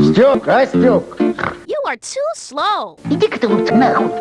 Стёк, а, Стёк? You are too slow. Иди-ка ты лучше нахуй.